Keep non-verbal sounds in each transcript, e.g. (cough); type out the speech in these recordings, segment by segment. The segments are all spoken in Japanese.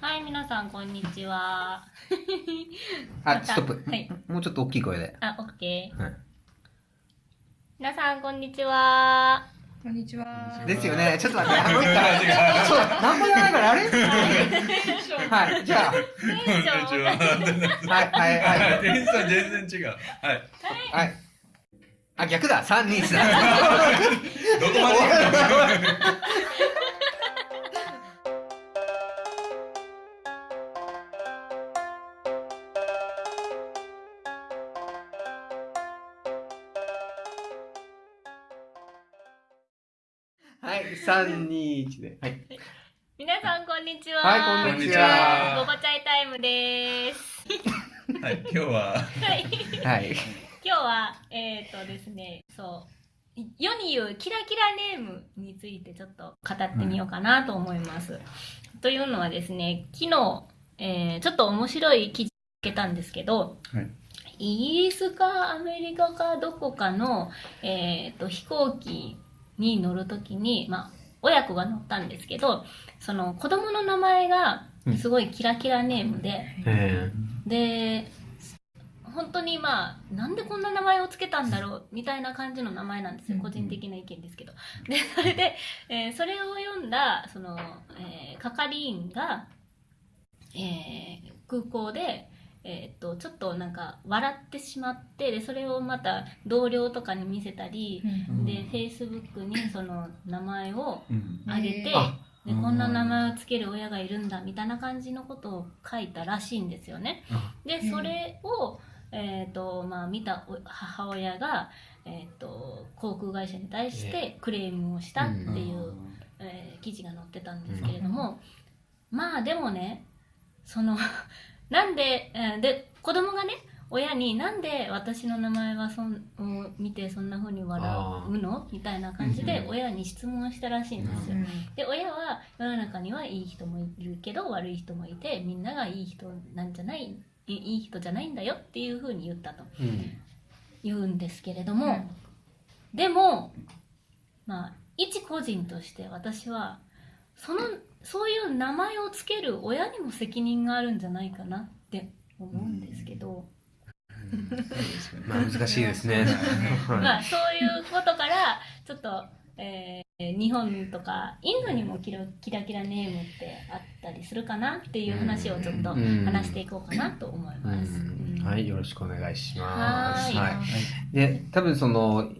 はい、皆さん、こんにちは。あ、ストップ。はいもうちょっと大きい声で。あ、オッケー。はい皆さん、こんにちは。こんにちは。ですよね。ちょっと待って、あもう一回。そう、何もやらないから、あれ？はい、じゃあ、テンションはい、はい、はい。テンション全然違う。はい。はい。あ、逆だ。3、2、3。どこまで行くの？はい、3、2、1で。はい。皆さん、こんにちは。はいこんにちはごぼちゃいタイムです。はい、今日は、はい。はい。今日は、えっ、ー、とですね、そう。世に言うキラキラネームについてちょっと語ってみようかなと思います。というのはですね、昨日、えーちょっと面白い記事を見つけたんですけど、はいイギリスかアメリカかどこかの、えー、と飛行機に乗るときに、まあ、親子が乗ったんですけど、その子供の名前がすごいキラキラネームで、えで本当にまあなんでこんな名前をつけたんだろうみたいな感じの名前なんですようん。個人的な意見ですけど。でそれで、えーそれを読んだその、えー係員が、えー空港で、えーっとちょっとなんか笑ってしまってでそれをまた同僚とかに見せたり、でフェイスブックにその名前をうん。あげて、へーあ。でこんな名前をつける親がいるんだみたいな感じのことを書いたらしいんですよね。でうん。それを、えーとまあ、見たお母親が、えー、と航空会社に対してクレームをしたっていう、えー記事が載ってたんですけれども、まあでもねそのなんで,、えーで子供がね親になんで私の名前はそんを見てそんな風に笑うの？みたいな感じでうん親に質問したらしいんですよ。で親は世の中にはいい人もいるけど悪い人もいてみんながいい人なんじゃないいいい人じゃないんだよっていうふうに言ったとうん。言うんですけれども、でもまあ一個人として私はそのそういう名前をつける親にも責任があるんじゃないかなって思うんですけど、まあ難しいですね。まはあそういうことからちょっと、えー日本とかインドにもキラキラキラネームってあったりするかなっていう話をちょっとうん話していこうかなと思いい。ます。うんはい、よろしくお願いしまはーいす。はい。で、多分その、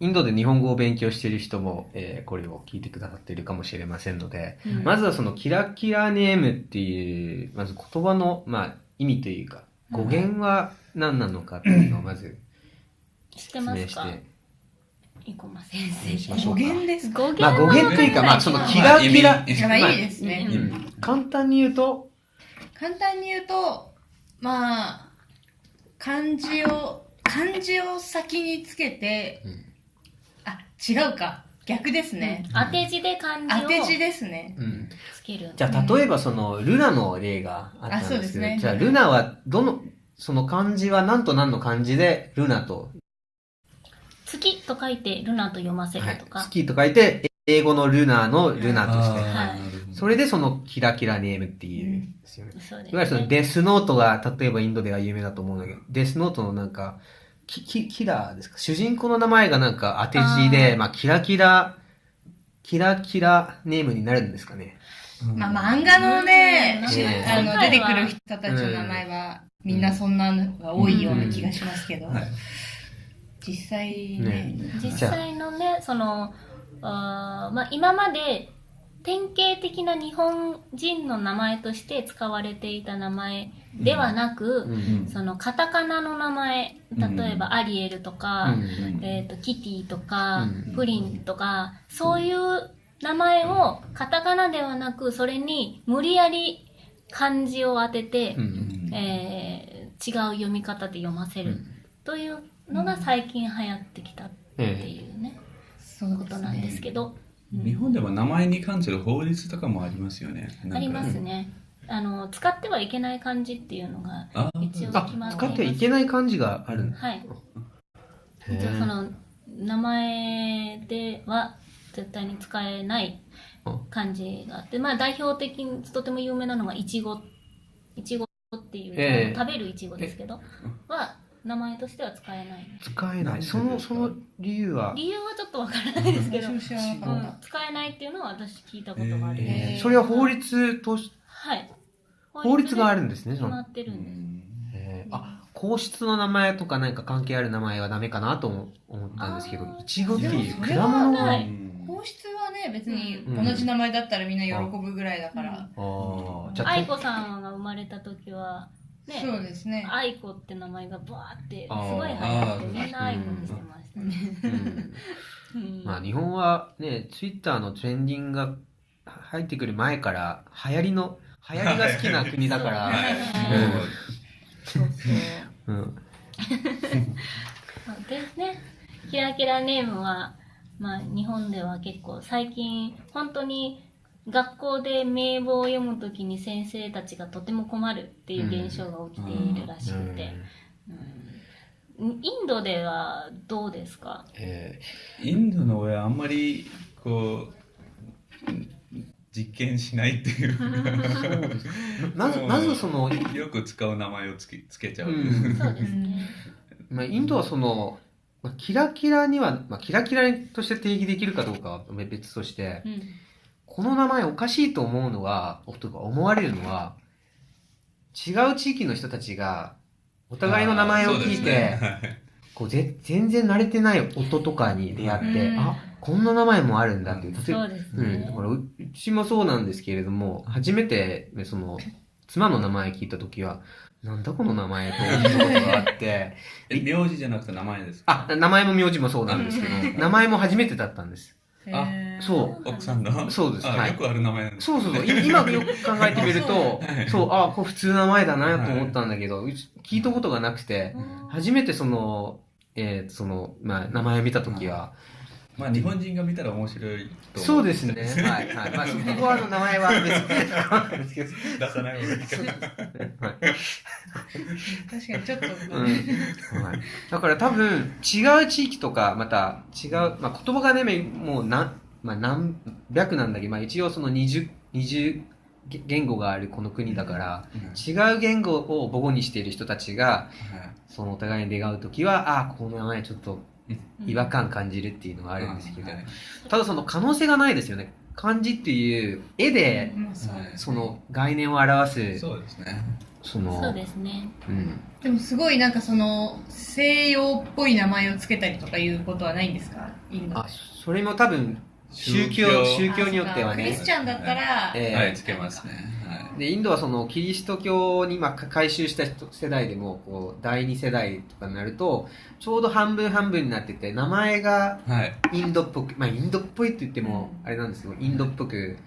インドで日本語を勉強している人も、えーこれを聞いてくださっているかもしれませんので、うん。まずはそのキラキラネームっていう、まず言葉の、まあ、意味というか、語源は何なのかっていうのをまず説明して、生駒先生。語。源ですか？語源まあ語源というか、まあそのキラキラ、まあいいですね。簡単に言うと、簡単に言うと、まあ、漢字を、漢字を先につけて、うん。あ、違うか。逆ですね。当て字で漢字を当て字ですね。うんつける。じゃあ例えばそのルナの例があったんあそうでけど、ですすねじゃあルナはどの、その漢字は何と何の漢字でルナと、月と書いてルナと読ませはいるとか。月と書いて、英語のルナのルナとして、はいそれでそのキラキラネームっていうんですよね。そうですいわゆるそのデスノートが、例えばインドでは有名だと思うんだけど、デスノートのなんか、キキキラーですか？主人公の名前がなんか当て字で、あー。まあキラキラ、キラキラネームになるんですかね。まあ漫画のね、あの出てくる人たちの名前は、みんなそんなのが多いような気がしますけど、はい。実際ね。ね。実際のねそのあー、まあ、今まで典型的な日本人の名前として使われていた名前ではなく、うんそのカタカナの名前例えばアリエルとか、うんえー、とキティとか、うんプリンとかそういう名前をカタカナではなくそれに無理やり漢字を当てて、うんえー違う読み方で読ませる。うん。というのが最近流行ってきたっていうね、そうことなんですけど、うん日本でも名前に関する法律とかもありますよね。ありますね。あの使ってはいけない漢字っていうのがあ一応あ決まっています。使ってはいけない漢字がある。はい。へー一応その名前では絶対に使えない、漢字があって、まあ代表的にとても有名なのがいちごいちごっていう、ええ食べるいちごですけどは名前としては使えない使えない。その、その理由は、理由はちょっとわからないですけど、うん、使えないっていうのは私聞いたことがあります、えー。それは法律とし、はい。法律があるるんですね、その。決まってるんです、えー。あ、皇室の名前とか何か関係ある名前はダメかなと思思ったんですけどいちごっていう。でもそれは果物皇室はね別にうん。同じ名前だったらみんな喜ぶぐらいだから、ああ、じゃあ、愛子さんが生まれた時はね。そうですね。愛子って名前がバーってすごい流行ってみんな愛子にしてましたね、うんうん。(laughs) まあ日本はね、ツイッターのトレンディングが入ってくる前から流行りの、流行りが好きな国だから、そうそううん、そう (laughs) ですねキラキラネームは、まあ、日本では結構最近本当に学校で名簿を読むときに先生たちがとても困るっていう現象が起きているらしくて、うん。インドではどうですか？えインドの親あんまりこう実験しないっていう。ーまず、まずその、よく使う名前をつけつけちゃう、うん。そうですね。(laughs) まあ、インドはその、まあ、キラキラには、まあ、キラキラとして定義できるかどうかは別として、うんこの名前おかしいと思うのは、とか思われるのは、違う地域の人たちが、お互いの名前を聞いて、ね。こうぜ全然慣れてない音とかに出会って、うん。あ、こんな名前もあるんだっていう。例えばそうですうん、だねか。らううちもそうなんですけれども、初めて、ねその、妻の名前聞いたときは、なんだこの名前と思ったことがあって、(laughs) え名字じゃなくて名前ですか？あ、名前も名字もそうなんですけど、名前も初めてだったんです。あそう。奥さんの？そうです。はい。あよくある名前なんですそうそうそう。い今よく考えてみるとはい、そう、あ、これ普通の名前だなと思ったんだけど、うち聞いたことがなくて、初めてその、えーその、まあ、名前を見たときは、まあ日本人が見たら面白いとそう思ですね。はい、はい。まあ、そこはあの名前は別に。出さない方がいいかなはい。(laughs) 確かにちょっと、うん。はい、だから多分違う地域とかまた違う、まあ、言葉がねもう何,、まあ、何百なんだけ。ど、まあ、一応その 20, 20言語があるこの国だから違う言語を母語にしている人たちがそのお互いに出会う時はああこの名前ちょっと違和感感じるっていうのがあるんですけど、はいただその可能性がないですよね。漢字っていう絵でまあその概念を表すそうですね。そのそうですね。うん。でもすごいなんかその西洋っぽい名前をつけたりとかいうことはないんですか？インド。あそれも多分宗教宗教。によってはね。クリスチャンだったら、ええ。はいつけますね。はでインドはそのキリスト教にまあ改宗した人世代でもこう第二世代とかになるとちょうど半分半分になってて名前がいはい。インドっぽくまあインドっぽいって言ってもあれなんですけどインドっぽく、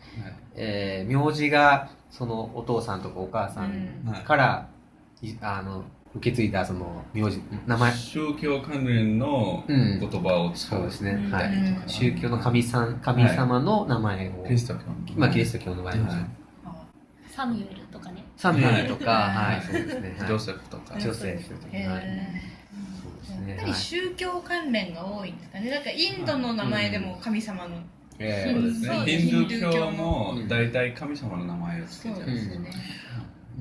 えー名字がそのお父さんとかお母さんはい。から、いあの受け継いだその名字名前。宗教関連のうん言葉を使そうですね、うんはい、うん宗教の神さん神様の名前を、キリスト教まあキリスト教の場合は、はい。サミュエルとかね。サムエルとか、はい。はい、そうですね、はい。ジョセフとか。ジョセフとか、へはい、えそうですね、やっぱりはい宗教関連が多いんですかね。だからインドの名前でも神様の、えそうですね。ヒンドゥー教もうん。大体神様の名前をつけそうちゃうですよね。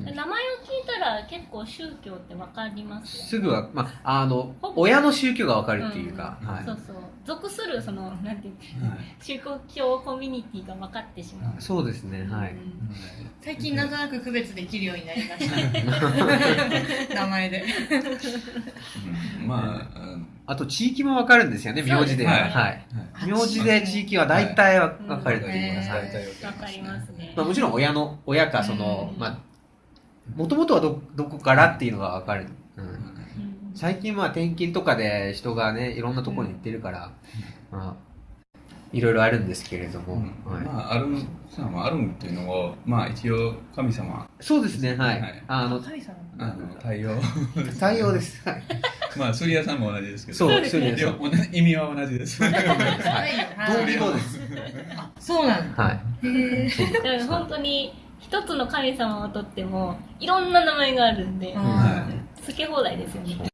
うん名前を聞いたら結構宗教ってわかります。すぐは、まあ、あの、親の宗教がわかるっていうか、うんはいそうそう。属するそのなんていうはい宗教コミュニティが分かってしまう。そうですね、はい。うん最近なんとなく区別できるようになりました。(laughs) 名前で。うんまあうんあと、地域もわかるんですよね、名字では。ねはい。名字で地域は大体わわかると言います。うんはい大体わわかりますね。まあ、もちろん親の、親か、そのう、んまあ、もともとはど、どこからっていうのがわかる。うん。うん最近は転勤とかで人がね、いろんなところに行ってるから、まあ、いろいろあるんですけれども、はい。まあアルンさんはアルンっていうのをまあ一応神様そうですね、はい。はいあの、神様あの太陽太陽です。はい。まあスリアさんも同じですけどそう、ですねそうですいや同じ意味は同じです (laughs) はい同義語です。そうなんだ。はい。へえ。本当に一つの神様をとってもいろんな名前があるんで、うん。はつけ放題ですよね。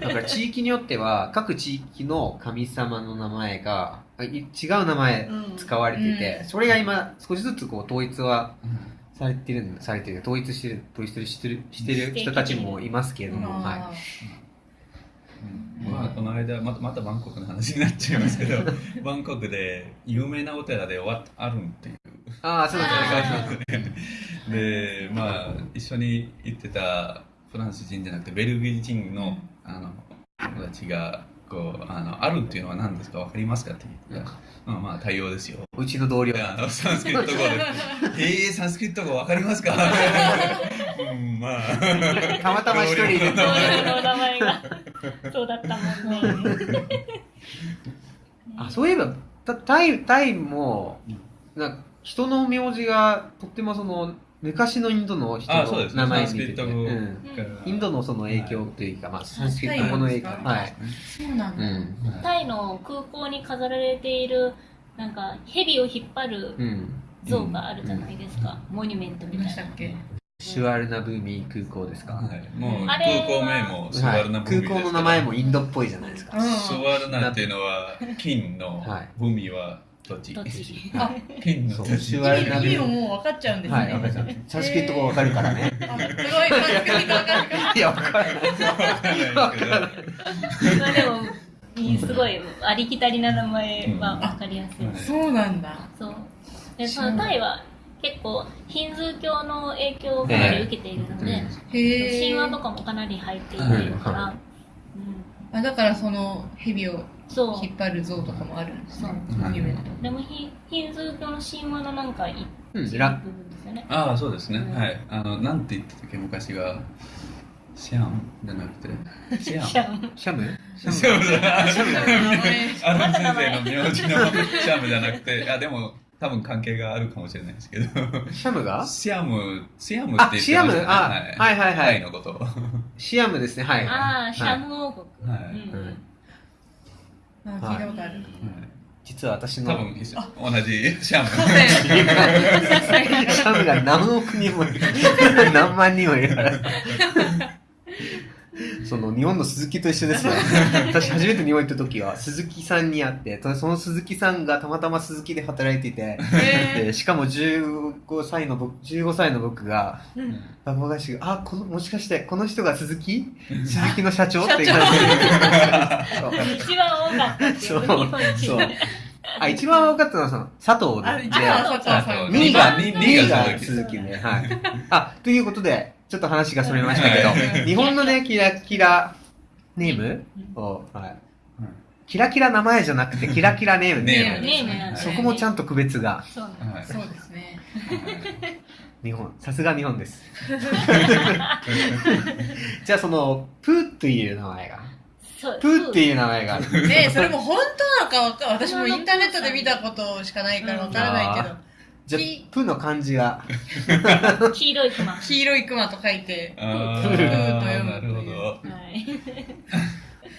だから地域によっては各地域の神様の名前が違う名前うん。使われていて、うん。それが今少しずつこう統一はされてるされてる。統一してる統一してるしてる人たちもいますけれども、はい、あうん。まあ、この間またまたバンコクの話になっちゃいますけど (laughs) バンコクで有名なお寺でわアルンっていうああそう (laughs) ですねでまあ一緒に行ってたフランス人じゃなくてベルギー人のあの友達がこうあのアルンっていうのは何ですか？わかりますか？って言ったら、まあまあ対応ですよ。うちの同僚。であのサンスクリット語で「(laughs) えー、サンスクリット語わかりますか?うん」まあ。たまたま一人いる同僚の名前が。そうだったもんね。あそういえばたタイタイもなんか人の名字がとってもその昔のインドの人の名前に似てて、うん。インドのその影響というか、まあ、サンスクリット語の影響。タイはい、そうなんだ。うん。タイの空港に飾られているなんか蛇を引っ張るうん、像があるじゃないですか、モニュメントみ見たいな。ましたっけシュワルナブーミー空港ですか、はい、もうあ空港名もスはいワルナブーミ空港の名前もインドっぽいじゃないですか、うん。スワルナっていうのは金のはい。ブーミは土地どっち？(laughs) あそう。金の土地意味もーミもう分かっちゃうんですね。ーはいわかりましたサンスクリット語わかるからね。あすごい。いやわから。ないわからない。まあでもいいすごいありきたりな名前は分かりやすい、うん。そうなんだ。そう。でそのタイは結構ヒンズー教の影響をかなり受けているので、へえ。神話とかもかなり入っているから、はうん、あだからその蛇をそう。引っ張る像とかもあるんですね。でもヒヒンズー教の神話のなんか一うん部ラ分ですよね。ああそうですね、うん。はい。あのなんて言ってたっけ昔が。シャン？じゃなくて。(laughs) シャン？シャン。シャム？シャム。じゃない。シャムだ名前あの先生の名字のシャムじゃなくて。あでも多分関係があるかもしれないですけど。シャムが？シャム。シャムって言ってましたね。あシアム？あはいはいはい。タイのこと。はシアムですね。はい。ああシャはいム王国、い、うん。うんあ聞いたことある。実は私の多分一緒。同じ。(laughs) シャムシャムが何億人もいる (laughs) 何万人もいるからその日本の鈴木と一緒ですよ (laughs) 私初めて日本行った時は鈴木さんに会ってその鈴木さんがたまたま鈴木で働いていてへでしかも15歳の僕15歳の僕がうん。バカバカしくあこのもしかしてこの人が鈴木？鈴木の社長？って言社長そう。一番多かったそう。あ一番分かったのはその佐藤で。あ佐藤さん。2位が、二位2位がが鈴木で、はい。あ、ということで、ちょっと話がそれましたけはい。ど、日本のね、キラキラネーム？を、はい。キラキラ名前じゃなくて、キラキラネームネームネームなんだそこもちゃんと区別が、そうですね。(laughs) 日本、さすが日本です。(laughs) じゃあ、その、プーという名前が、プーっていう名前がある。ねそれも本当なのか私もインターネットで見たことしかないからわからないけど、じゃあ、プーの漢字が、黄色いクマ。は黄色いクマと書いて、あプーと読むなるほど。い。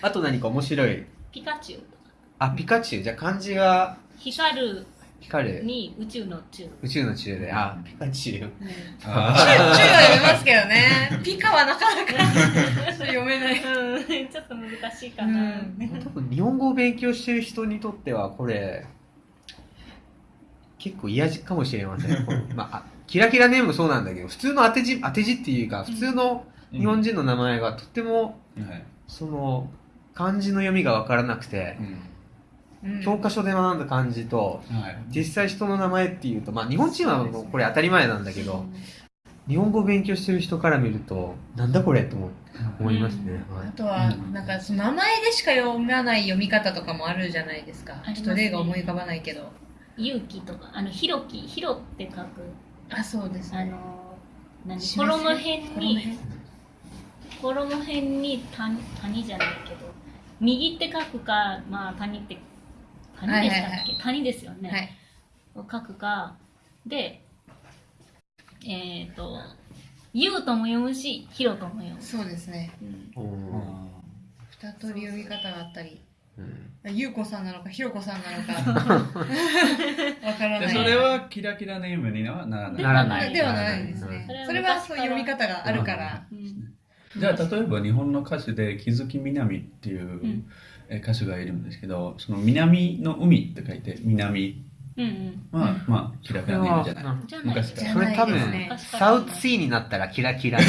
あと何か面白い？ピカチュウあ、ピカチュウ。じゃあ、漢字が、光る。光る。に宇宙の宙、宇宙の宙で、あ、ピカチュウ。うん。中あは読めますけどね。ピカはなかなか (laughs) 読めない。うん、ちょっと難しいかうな、ん。多分日本語を勉強してる人にとってはこれ結構嫌じかもしれません。まああキラキラネームもそうなんだけど普通の当て字当て字っていうか普通のー日本人の名前がとってもはい。その漢字の読みが分からなくてうん。うん教科書で学んだ漢字とはい。実際人の名前っていうとまあ日本人はもうこれ当たり前なんだけど日本語を勉強してる人から見るとなんだこれと思思いますね、はい。あとは、なんかその名前でしか読まない読み方とかもあるじゃないですか。ちょっと例が思い浮かばないけど。勇気とかあのひろきひろって書く。あ、そうですね。あの何？衣辺にこの辺衣辺に谷谷じゃないけど右って書くかまあ谷って谷でしたっけ、はいはい谷ですよね、はい。を書くかでえっ、と「ゆう」とも読むし「ひろ」とも読む、そうですね。うん。うん。二通り読み方があったり。うんゆうこさんなのか、ひろこさんなのか。(laughs) わからない。でそれはキラキラネームにはならないならないではないですねそれは。それはそういう読み方があるから。うんじゃあ例えば日本の歌手で木月みなみっていう、歌手がいるんですけどその南の海って書いて南うんまあキラキラネームじゃない。うん。じゃない。昔から。それ多分サウスシーになったらキラキラ。あ、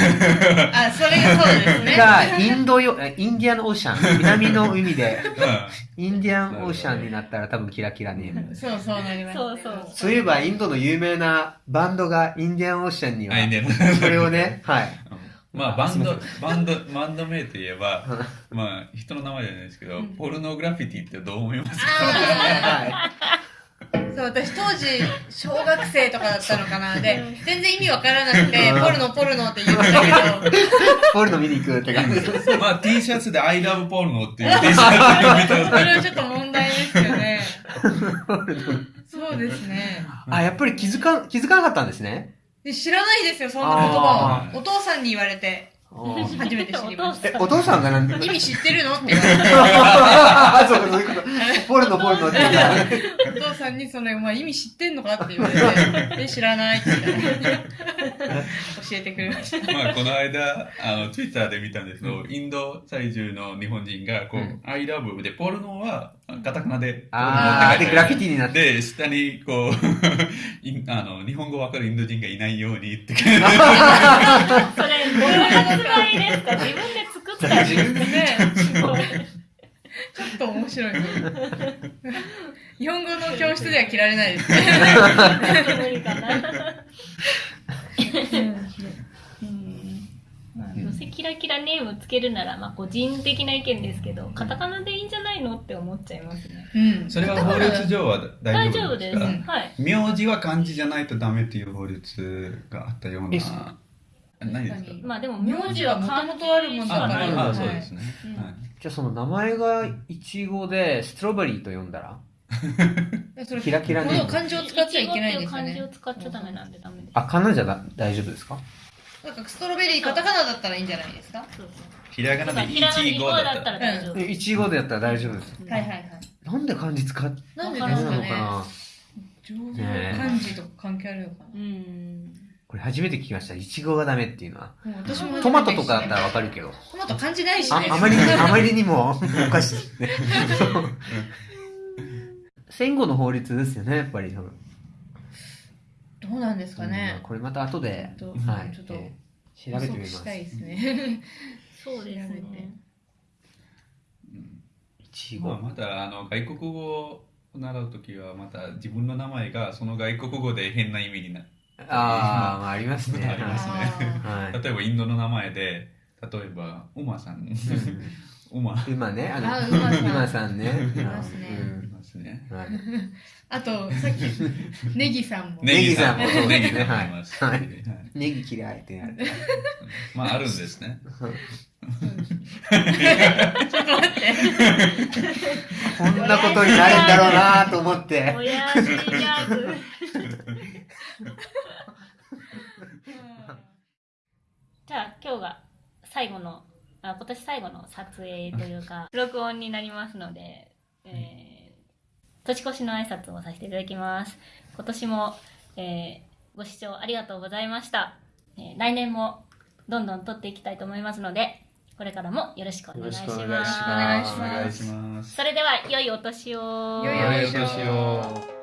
それがそうですね。がインドよえインディアンオーシャン。南の海でうインディアンオーシャンになったら多分キラキラネーム。そうそうなります。そうそう。そういえばインドの有名なバンドがインディアンオーシャンにはそれをねはい。まあバンドバンドバンド名といえばまあ人の名前じゃないですけど、うん。ポルノグラフィティってどう思いますか？当時、小学生とかだったのかな。でうん、全然意味わからなくて、うんポルノポルノって言ってたけど、いポルノ見に行くって感じ (laughs) まあ T シャツで I love ポルノっていう (laughs) T シャツを見たそれはちょっと問題ですよね。(laughs) そうですね。あやっぱり気づか気づかなかったんですねで知らないですよ、そんな言葉を。お父さんに言われて、(laughs) 初めて知りました。えお父さんがなんで？(laughs) 意味知ってるの？って。言われて。あそうかそういうこと (laughs) ポルノポルノって言った。らお父さんにその、お前意味知ってんのかって言われて、で、知らないって言ったら、教えてくれました。まあこの間あの Twitter で見たんですけど、インド在住の日本人がこう、うん。I love でポルノはカタカナであーでグラフィテティになって。で下にこうあの日本語わかるインド人がいないようにってれどういう発売ですか自分で作った自分でねすごいちょっと面白いね。日本語の教室では着られないですね。無理かなどうせキラキラネームつけるなら、まあ、個人的な意見ですけどカタカナでいいんじゃないのって思っちゃいますねうん。それは法律上は大大丈夫で丈夫ですす、かはい名字は漢字じゃないとダメっていう法律があったようえな何ですか？まあでも名字は元々あるもんだあ、からはいはいあそうですね、うんはい。じゃあその名前がイチゴでストロベリーと呼んだら？それキラキラネームこの漢字を使っちゃいけないんですよ漢字をね。使っちゃダメなんでダメです。あカナじゃだ大丈夫ですか？なんかストロベリーカタカナだったらいいんじゃないですか？はそうそう。ひらがなでひらがな1、5に語だだったたら大丈夫、えイチゴでやったら大丈夫ですいはいはい。なんで漢字使っなんでですかね。のかな？上手漢字とか関係あるのかうんこれ初めて聞きました。イチゴがダメっていうのは。私もトマトとかだったらわかるけど。トマト漢字ないしね。ああまりにあまりにもおかしいですね。戦後の法律ですよねやっぱり多分。どうなんですかうんね。これまた後で、ちょっとはいちょっとえー調べてみましたいですね。そうです調べて。ねイチまあ、ゴまたあの外国語を習うときはまた自分の名前がその外国語で変な意味になるああ、まあ、ありますね。ありますね。あはい。例えばインドの名前で例えばウマさん。ウマ。馬ね？あのあ馬さん。馬さんね。いますね。うん。いますね。はい。ーあと、さっき、ネギさんも。ネギさんもネギさんもネギさんもいます。はい。はい。ネギ嫌いってなる。まああるんですね。ちょっと待って。こんなことになるんだろうなと思って (laughs) 親父ギャグじゃあ今日が最後のあ今年最後の撮影というか (laughs) 録音になりますので、えー年越しの挨拶をさせていただきます。今年も、えーご視聴ありがとうございました、えー来年もどんどん撮っていきたいと思いますのでこれからもよろしくお願いします。よろしくお願いします。お願いしお願いします。それでは良いお年を良いお年を。良いお年を